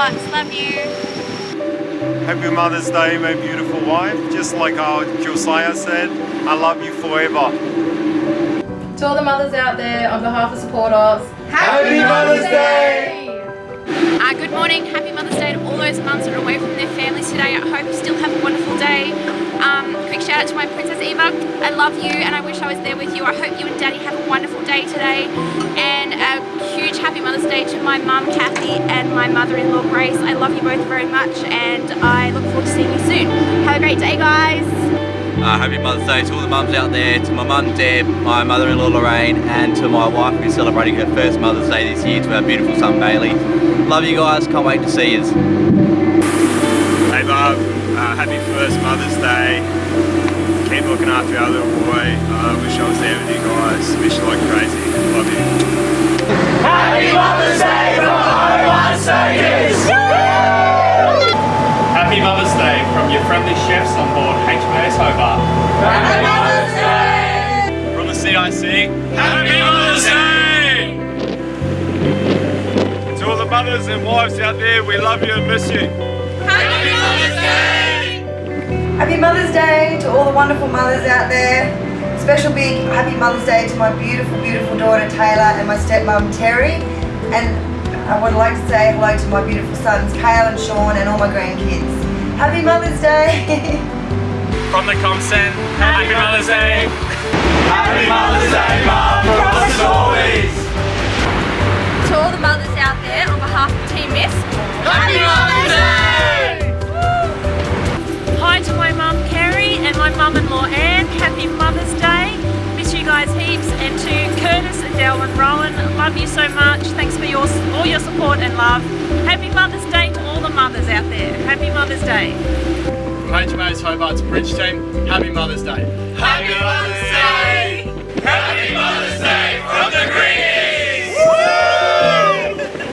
lots. Love you. Happy Mother's Day, my beautiful wife. Just like our Josiah said, I love you forever. To all the mothers out there, on behalf of supporters, Happy Mother's Day! Uh, good morning, happy Mother's Day to all those mums that are away from their families today. I hope you still have a wonderful day. Um, quick shout out to my Princess Eva. I love you and I wish I was there with you. I hope you and Daddy have a wonderful day today. And a my mum Kathy and my mother-in-law Grace. I love you both very much and I look forward to seeing you soon. Have a great day guys. Uh, happy Mother's Day to all the mums out there, to my mum Deb, my mother-in-law Lorraine, and to my wife who's celebrating her first Mother's Day this year, to our beautiful son Bailey. Love you guys, can't wait to see you. Hey Bob, uh, happy first Mother's Day. Keep looking after our little boy. I uh, wish I was there with you guys. Wish you like crazy. Friendly chefs on board HMAS Hobart. Happy Mother's Day! From the CIC, Happy Mother's Day! to all the mothers and wives out there, we love you and miss you. Happy Mother's Day! Happy Mother's Day to all the wonderful mothers out there. Special big happy Mother's Day to my beautiful, beautiful daughter Taylor and my stepmom Terry. And I would like to say hello to my beautiful sons Kale and Sean and all my grandkids. Happy Mother's Day! From the COMCEN, Happy Mother's Day! Happy Mother's Day, Mum, from the Stories! To all the mothers out there on behalf of Team Miss, Happy Mother's Day! Hi to my mum Kerry and my mum-in-law Anne. Happy Mother's Day. Miss you guys heaps. And to Curtis, Adele and Rowan, love you so much. Thanks for your all your support and love. Happy Mother's Day Mother's Day. From HMAS Hobart's Bridge team, Happy Mother's Day.